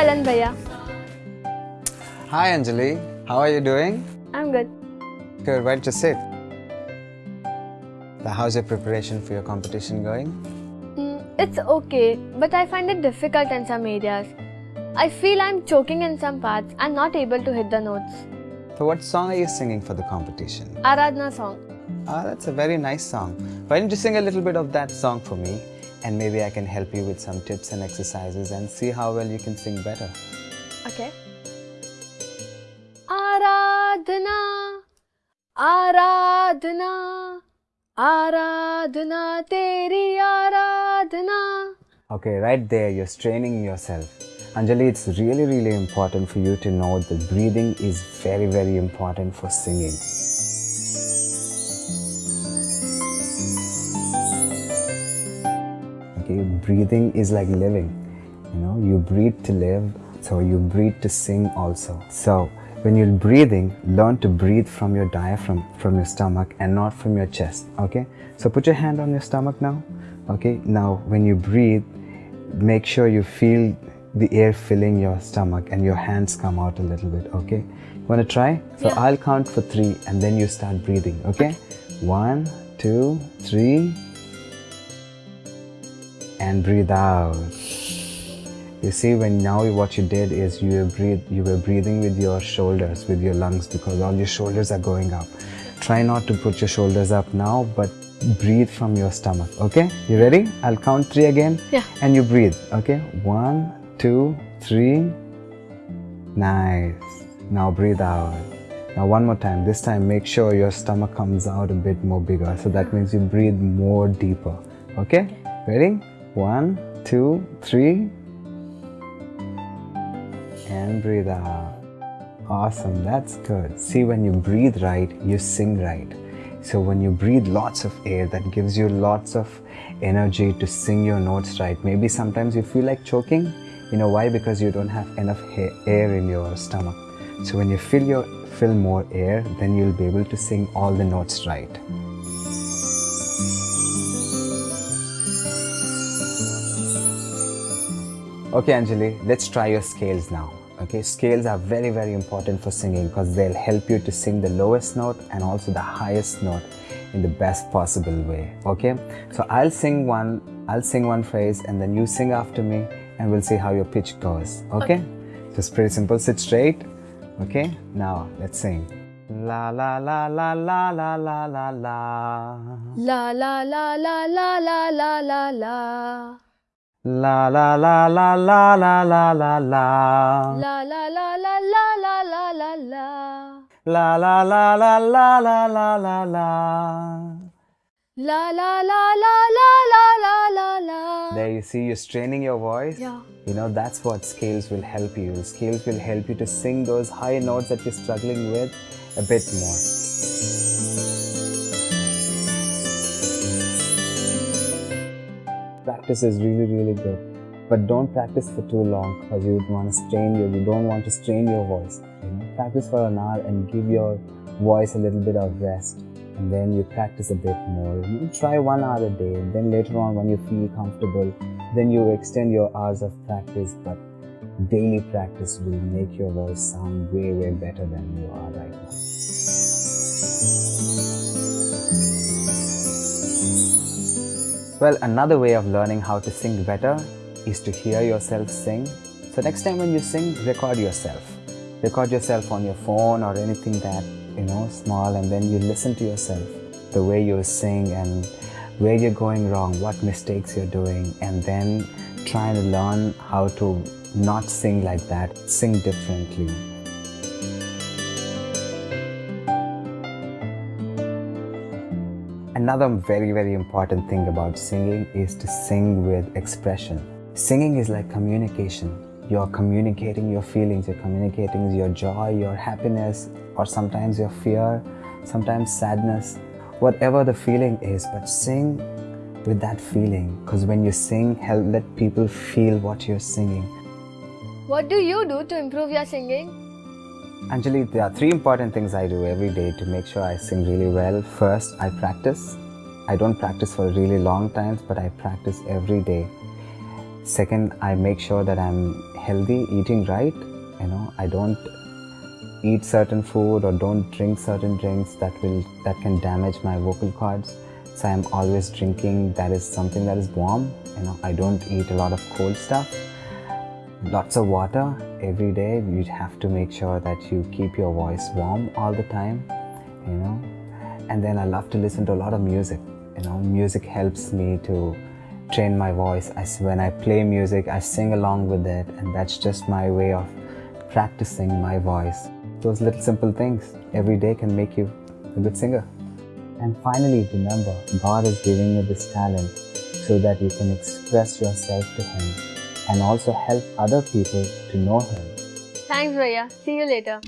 Ellen Bhaiya. Hi Anjali, how are you doing? I'm good. Good, where to sit? So how's your preparation for your competition going? Mm, it's okay, but I find it difficult in some areas. I feel I'm choking in some parts and not able to hit the notes. So what song are you singing for the competition? Aradhna song. Ah, that's a very nice song. Why don't you sing a little bit of that song for me? And maybe I can help you with some tips and exercises and see how well you can sing better. Okay. Aradhna, Aradhna, Aradhna, Teri Aradhna. Okay, right there, you're straining yourself. Anjali, it's really, really important for you to know that breathing is very, very important for singing. Breathing is like living. You know, you breathe to live, so you breathe to sing also. So, when you're breathing, learn to breathe from your diaphragm, from your stomach, and not from your chest. Okay, so put your hand on your stomach now. Okay, now when you breathe, make sure you feel the air filling your stomach and your hands come out a little bit. Okay, you want to try? So, Yeah. I'll count for three and then you start breathing. Okay, one, two, three and breathe out. You see, when now what you did is you were breathe, you were breathing with your shoulders, with your lungs, because all your shoulders are going up. Try not to put your shoulders up now, but breathe from your stomach. Okay, you ready? I'll count three again, Yeah. and you breathe. Okay, one, two, three. Nice. Now breathe out. Now one more time. This time, make sure your stomach comes out a bit more bigger. So that means you breathe more deeper. Okay? Ready? One, two, three. And breathe out. Awesome. That's good. See, when you breathe right, you sing right. So when you breathe lots of air, that gives you lots of energy to sing your notes right. Maybe sometimes you feel like choking. You know why? Because you don't have enough air in your stomach. So when you fill your fill more air, then you'll be able to sing all the notes right. Okay, Anjali, let's try your scales now. Okay, scales are very, very important for singing because they'll help you to sing the lowest note and also the highest note in the best possible way. Okay, so I'll sing one, I'll sing one phrase, and then you sing after me, and we'll see how your pitch goes. Okay, so it's pretty simple. Sit straight. Okay, now let's sing. La la la la la la la la la. La la la la la la la la la. La la la la la la la la la. La la la la la la la la la. La la la la la la la la la. La la la la la la la la la. There you see, you're straining your voice. Yeah. You know, that's what scales will help you. Scales will help you to sing those high notes that you're struggling with a bit more. Practice is really, really good. But don't practice for too long because you want to strain your, you don't want to strain your voice. You know, practice for an hour and give your voice a little bit of rest. And then you practice a bit more. You try one hour a day. And then later on, when you feel comfortable, then you extend your hours of practice. But daily practice will make your voice sound way, way better than you are right now. Well, another way of learning how to sing better is to hear yourself sing. So next time when you sing, record yourself. Record yourself on your phone or anything that, you know, small and then you listen to yourself, the way you sing and where you're going wrong, what mistakes you're doing, and then try to learn how to not sing like that, sing differently. Another very, very important thing about singing is to sing with expression. Singing is like communication. You're communicating your feelings, you're communicating your joy, your happiness, or sometimes your fear, sometimes sadness, whatever the feeling is, but sing with that feeling. Because when you sing, help let people feel what you're singing. What do you do to improve your singing? Anjali, there are three important things I do every day to make sure I sing really well. First, I practice. I don't practice for really long times, but I practice every day. Second, I make sure that I'm healthy, eating right. You know, I don't eat certain food or don't drink certain drinks that will that can damage my vocal cords. So I'm always drinking that is something that is warm. You know, I don't eat a lot of cold stuff. Lots of water every day. You have to make sure that you keep your voice warm all the time. You know, and then I love to listen to a lot of music. You know, music helps me to train my voice. I, when I play music, I sing along with it, and that's just my way of practicing my voice. Those little simple things every day can make you a good singer. And finally, remember, God is giving you this talent so that you can express yourself to Him and also help other people to know Him. Thanks, Raya. See you later.